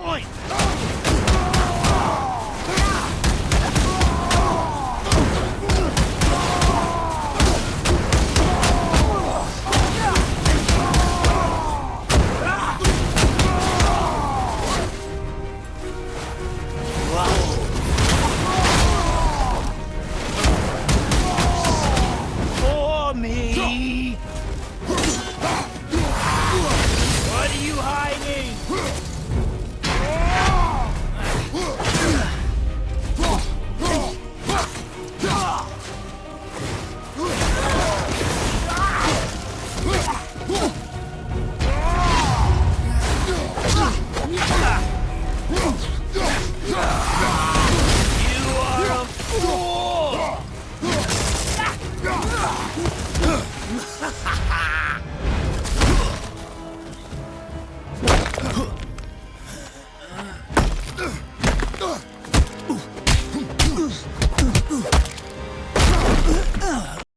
muito! Ha ha!